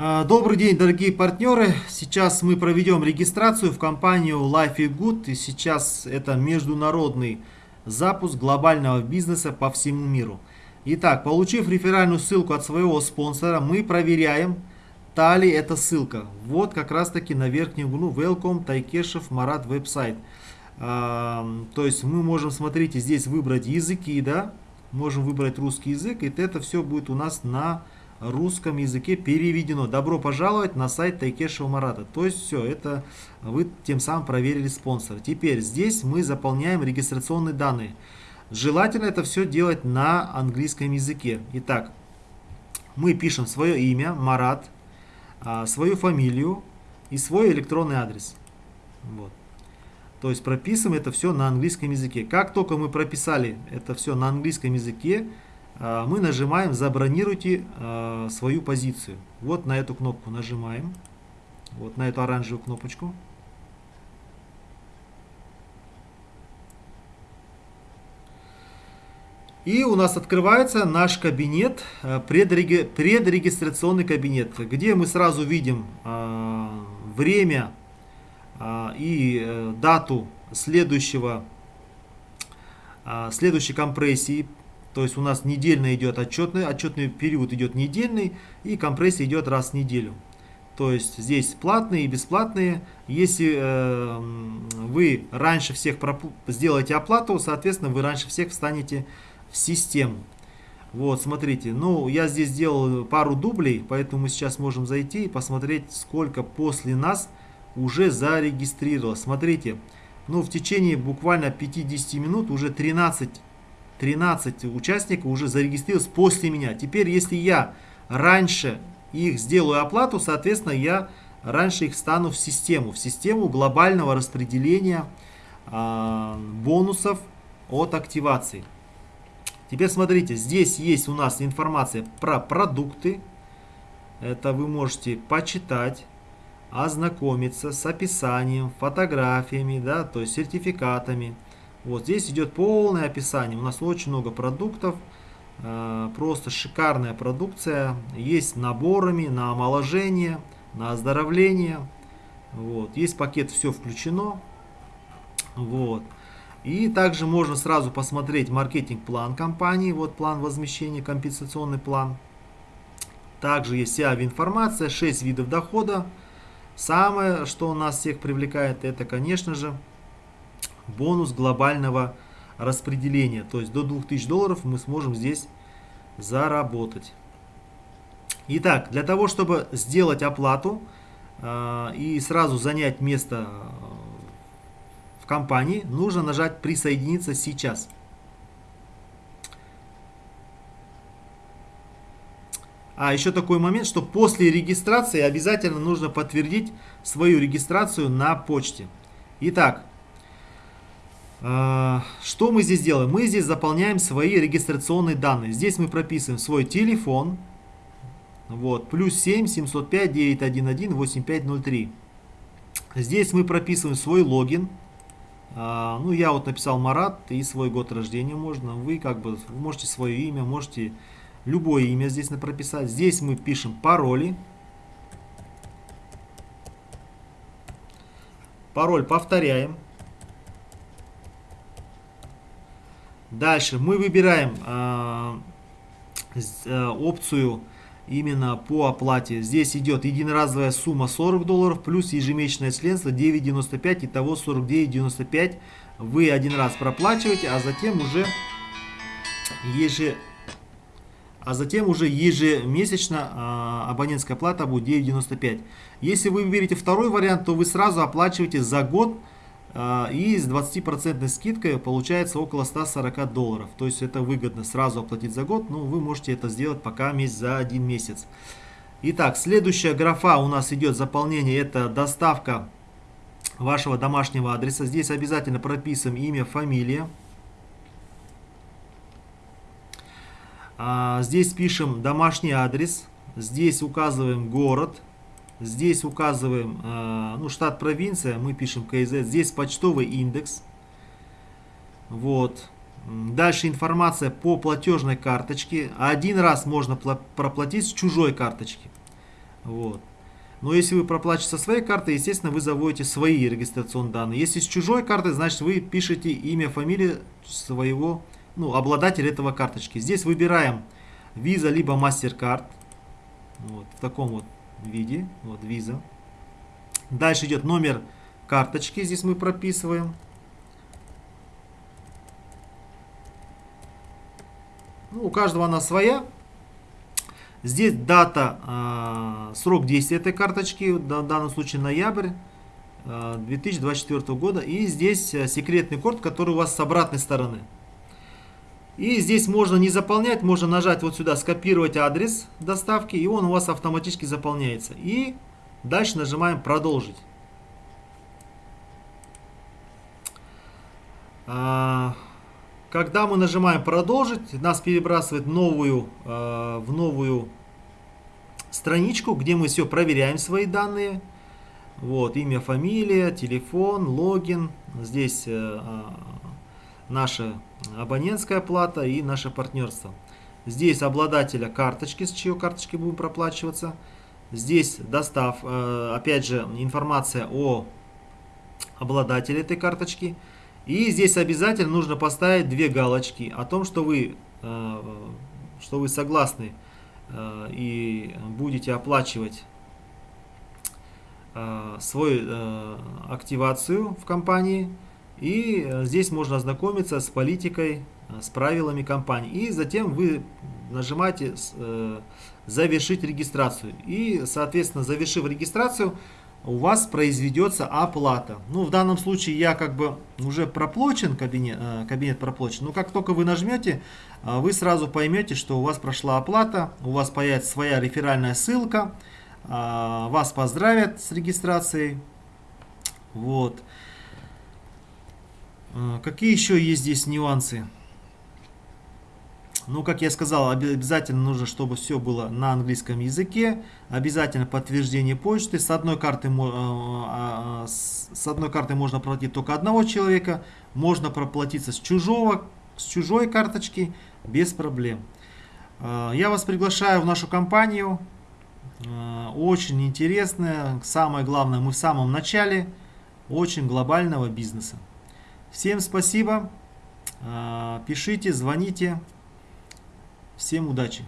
А, добрый день, дорогие партнеры! Сейчас мы проведем регистрацию в компанию Life is Good. И сейчас это международный запуск глобального бизнеса по всему миру. Итак, получив реферальную ссылку от своего спонсора, мы проверяем, та ли эта ссылка. Вот как раз таки на верхнем углу Welcome Тайкешев Марат веб-сайт. То есть мы можем, смотрите, здесь выбрать языки, да, можем выбрать русский язык, и это все будет у нас на русском языке переведено. Добро пожаловать на сайт Тайкешева Марата. То есть все, это вы тем самым проверили спонсора. Теперь здесь мы заполняем регистрационные данные. Желательно это все делать на английском языке. Итак, мы пишем свое имя, Марат, а, свою фамилию и свой электронный адрес. Вот. То есть прописываем это все на английском языке. Как только мы прописали это все на английском языке, мы нажимаем «Забронируйте а, свою позицию». Вот на эту кнопку нажимаем, вот на эту оранжевую кнопочку. И у нас открывается наш кабинет, а, предреги... предрегистрационный кабинет, где мы сразу видим время и э, дату следующего, следующей компрессии то есть у нас недельно идет отчетный, отчетный период идет недельный и компрессия идет раз в неделю. То есть здесь платные и бесплатные. Если э, вы раньше всех сделаете оплату, соответственно, вы раньше всех встанете в систему. Вот, смотрите, ну, я здесь сделал пару дублей, поэтому мы сейчас можем зайти и посмотреть, сколько после нас уже зарегистрировалось. Смотрите, ну, в течение буквально 50 минут уже 13 13 участников уже зарегистрировалось после меня. Теперь, если я раньше их сделаю оплату, соответственно, я раньше их стану в систему, в систему глобального распределения э, бонусов от активации. Теперь смотрите, здесь есть у нас информация про продукты. Это вы можете почитать, ознакомиться с описанием, фотографиями, да, то есть сертификатами. Вот здесь идет полное описание. У нас очень много продуктов. Э, просто шикарная продукция. Есть наборами на омоложение, на оздоровление. Вот. Есть пакет «Все включено». Вот. И также можно сразу посмотреть маркетинг-план компании. Вот план возмещения, компенсационный план. Также есть вся информация, 6 видов дохода. Самое, что нас всех привлекает, это, конечно же, бонус глобального распределения. То есть до 2000 долларов мы сможем здесь заработать. Итак, для того, чтобы сделать оплату э, и сразу занять место в компании, нужно нажать «Присоединиться сейчас». А еще такой момент, что после регистрации обязательно нужно подтвердить свою регистрацию на почте. Итак, что мы здесь делаем? Мы здесь заполняем свои регистрационные данные. Здесь мы прописываем свой телефон. Вот, плюс 7 705 911 8503. Здесь мы прописываем свой логин. А, ну, я вот написал Марат и свой год рождения можно. Вы как бы можете свое имя, можете любое имя здесь прописать. Здесь мы пишем пароли. Пароль повторяем. Дальше мы выбираем э, э, опцию именно по оплате. Здесь идет единоразовая сумма 40 долларов плюс ежемесячное членство 9.95, итого 49.95 вы один раз проплачиваете, а затем уже еже, а затем уже ежемесячно э, абонентская плата будет 9.95. Если вы выберете второй вариант, то вы сразу оплачиваете за год а, и с 20% скидкой получается около 140 долларов. То есть это выгодно сразу оплатить за год, но вы можете это сделать пока месяц за один месяц. Итак, следующая графа у нас идет заполнение, это доставка вашего домашнего адреса. Здесь обязательно прописываем имя, фамилия. А, здесь пишем домашний адрес. Здесь указываем город. Здесь указываем э, ну, штат, провинция, мы пишем КЗ. Здесь почтовый индекс. Вот. Дальше информация по платежной карточке. Один раз можно проплатить с чужой карточки. Вот. Но если вы проплачете со своей карты, естественно, вы заводите свои регистрационные данные. Если с чужой карты, значит вы пишете имя, фамилию своего, ну, обладателя этого карточки. Здесь выбираем Visa либо MasterCard. Вот, в таком вот виде. Вот Visa. Дальше идет номер карточки. Здесь мы прописываем. Ну, у каждого она своя. Здесь дата, э, срок действия этой карточки, в данном случае ноябрь э, 2024 года. И здесь э, секретный код, который у вас с обратной стороны. И здесь можно не заполнять, можно нажать вот сюда, скопировать адрес доставки, и он у вас автоматически заполняется. И дальше нажимаем продолжить. Когда мы нажимаем продолжить, нас перебрасывает новую, э, в новую страничку, где мы все проверяем свои данные. Вот, имя, фамилия, телефон, логин. Здесь э, э, наша абонентская плата и наше партнерство. Здесь обладателя карточки, с чьей карточки будем проплачиваться. Здесь достав, э, опять же, информация о обладателе этой карточки. И здесь обязательно нужно поставить две галочки о том, что вы, э, что вы согласны э, и будете оплачивать свою активацию в компании. И здесь можно ознакомиться с политикой, с правилами компании. И затем вы нажимаете «Завершить регистрацию». И, соответственно, завершив регистрацию, у вас произведется оплата. Ну, в данном случае я как бы уже проплачен, кабинет, э, кабинет проплачен. Но как только вы нажмете, э, вы сразу поймете, что у вас прошла оплата, у вас появится своя реферальная ссылка, э, вас поздравят с регистрацией. Вот. Какие еще есть здесь нюансы? Ну, как я сказал, обязательно нужно, чтобы все было на английском языке. Обязательно подтверждение почты. С одной карты, а, а, с одной карты можно проплатить только одного человека. Можно проплатиться с, чужого, с чужой карточки без проблем. А, я вас приглашаю в нашу компанию. Очень интересная. Самое главное, мы в самом начале очень глобального бизнеса. Всем спасибо. Пишите, звоните. Всем удачи!